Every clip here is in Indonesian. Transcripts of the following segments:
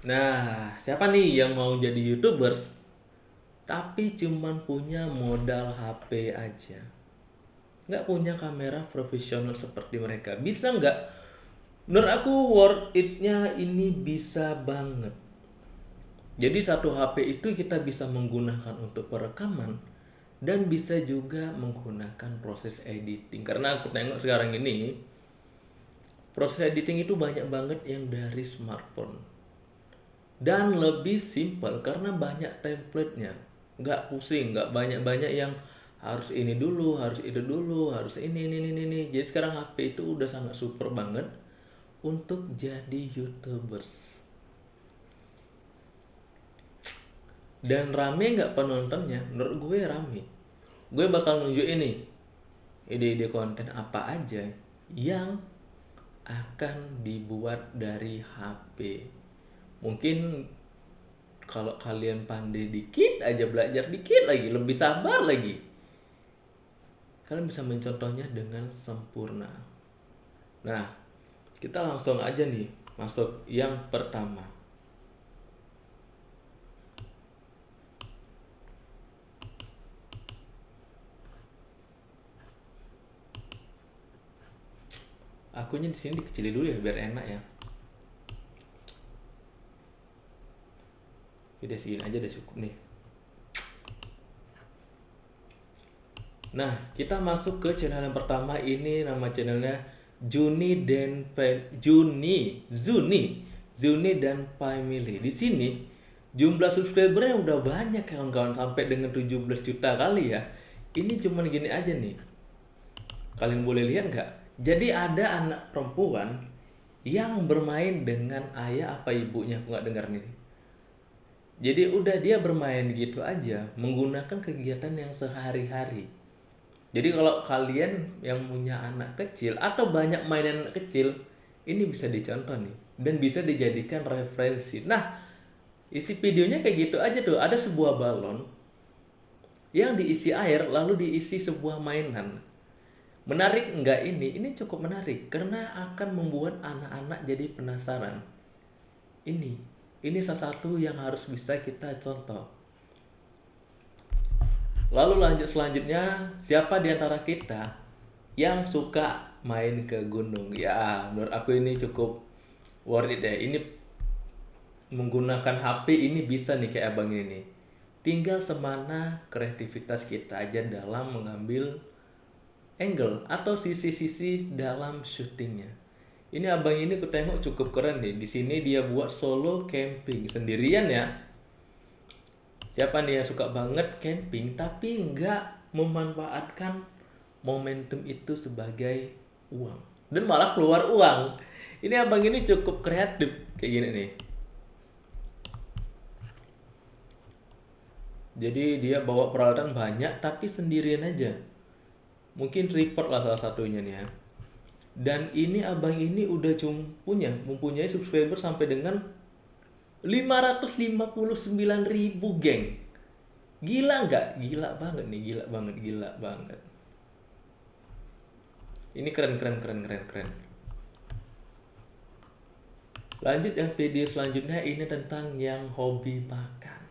Nah, siapa nih yang mau jadi YouTubers tapi cuman punya modal HP aja? Nggak punya kamera profesional seperti mereka. Bisa nggak? Menurut aku worth it-nya ini bisa banget. Jadi satu HP itu kita bisa menggunakan untuk perekaman dan bisa juga menggunakan proses editing. Karena aku tengok sekarang ini proses editing itu banyak banget yang dari smartphone dan lebih simpel karena banyak template-nya. Nggak pusing nggak banyak-banyak yang harus ini dulu harus itu dulu harus ini ini ini ini. Jadi sekarang HP itu udah sangat super banget untuk jadi youtubers. Dan rame nggak penontonnya? Menurut gue rame. Gue bakal nunjuk ini ide-ide konten apa aja yang akan dibuat dari HP mungkin kalau kalian pandai dikit aja belajar dikit lagi lebih sabar lagi. Kalian bisa mencontohnya dengan sempurna. Nah kita langsung aja nih masuk yang pertama. Akunya di sini dikecilin dulu ya biar enak ya udah segini aja udah cukup nih. Nah kita masuk ke channel yang pertama. Ini nama channelnya Juni dan Juni Zuni Zuni dan Family. Di sini jumlah subscribernya udah banyak kawan-kawan. Sampai dengan 17 juta kali ya. Ini cuman gini aja nih. Kalian boleh lihat nggak? Jadi ada anak perempuan yang bermain dengan ayah apa ibunya? Aku nggak dengar nih jadi udah dia bermain gitu aja menggunakan kegiatan yang sehari-hari. Jadi kalau kalian yang punya anak kecil atau banyak mainan kecil, ini bisa dicontoh nih dan bisa dijadikan referensi. Nah, isi videonya kayak gitu aja tuh. Ada sebuah balon yang diisi air lalu diisi sebuah mainan. Menarik enggak ini? Ini cukup menarik karena akan membuat anak-anak jadi penasaran. Ini ini salah satu yang harus bisa kita contoh. Lalu lanjut selanjutnya, siapa di antara kita yang suka main ke gunung? Ya, menurut aku ini cukup worth it deh. Ini menggunakan HP ini bisa nih kayak abang ini. Tinggal semana kreativitas kita aja dalam mengambil angle atau sisi-sisi dalam syutingnya. Ini abang ini aku tengok cukup keren nih. Di sini dia buat solo camping sendirian ya. Siapa nih yang suka banget camping tapi nggak memanfaatkan momentum itu sebagai uang dan malah keluar uang. Ini abang ini cukup kreatif kayak gini nih. Jadi dia bawa peralatan banyak tapi sendirian aja. Mungkin report lah salah satunya nih ya dan ini abang ini udah cuma punya mempunyai subscriber sampai dengan 559 ribu geng. Gila nggak? Gila banget nih gila banget gila banget. Ini keren keren keren keren keren. Lanjut yang video selanjutnya ini tentang yang hobi makan.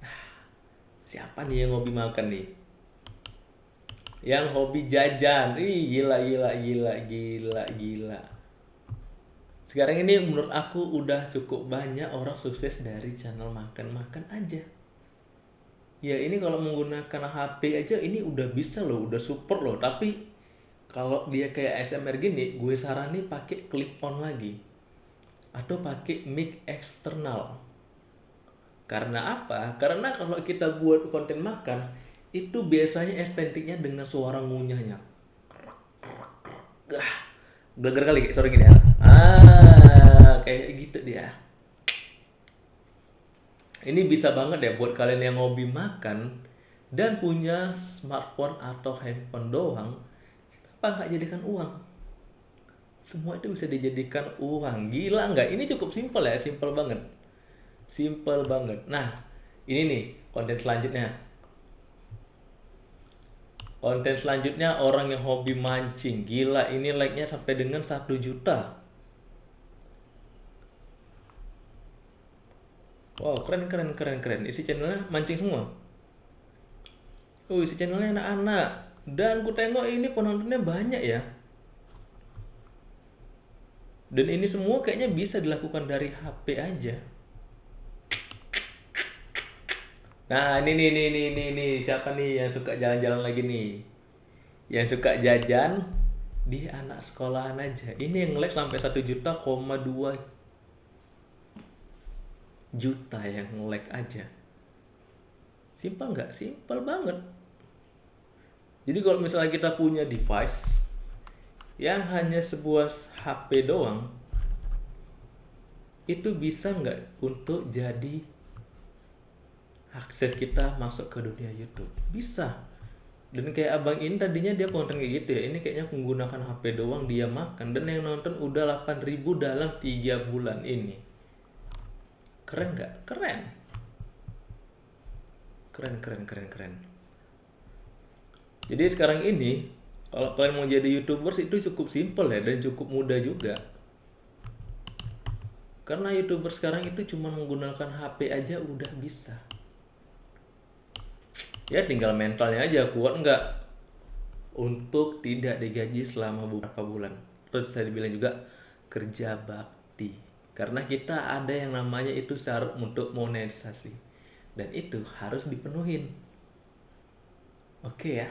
Nah siapa nih yang hobi makan nih yang hobi jajan. Ih, gila gila gila gila gila. Sekarang ini menurut aku udah cukup banyak orang sukses dari channel makan-makan aja. Ya ini kalau menggunakan HP aja ini udah bisa loh, udah super loh. Tapi kalau dia kayak ASMR gini, gue saranin pakai clip on lagi atau pakai mic eksternal. Karena apa? Karena kalau kita buat konten makan, itu biasanya estetiknya dengan suara ngunyahnya. Ah, Geger kali suara gini ya. Ah, kayak gitu dia. Ini bisa banget ya buat kalian yang hobi makan dan punya smartphone atau handphone doang, apa nggak jadikan uang? Semua itu bisa dijadikan uang. Gila nggak? Ini cukup simpel ya, simpel banget. Simpel banget. Nah, ini nih konten selanjutnya Konten selanjutnya orang yang hobi mancing. Gila, ini like-nya sampai dengan 1 juta. Wow, keren keren keren keren. Isi channelnya mancing semua. Oh, isi channelnya anak-anak. Dan ku tengok ini penontonnya banyak ya. Dan ini semua kayaknya bisa dilakukan dari HP aja. Nah, ini nih nih nih nih nih siapa nih yang suka jalan-jalan lagi nih? Yang suka jajan di anak sekolahan aja. Ini yang like sampai satu juta koma dua juta yang like aja. Simpel nggak? Simpel banget. Jadi kalau misalnya kita punya device yang hanya sebuah HP doang, itu bisa nggak untuk jadi akses kita masuk ke dunia YouTube. Bisa. Dan kayak abang ini tadinya dia konten kayak gitu ya ini kayaknya menggunakan HP doang dia makan. Dan yang nonton udah 8000 dalam 3 bulan ini. Keren nggak? Keren. Keren keren keren keren. Jadi sekarang ini kalau kalian mau jadi youtubers itu cukup simple ya dan cukup mudah juga. Karena youtuber sekarang itu cuma menggunakan HP aja udah bisa ya tinggal mentalnya aja kuat nggak? Untuk tidak digaji selama beberapa bulan. Terus saya bilang juga kerja bakti. Karena kita ada yang namanya itu syarat untuk monetisasi. Dan itu harus dipenuhin. Oke ya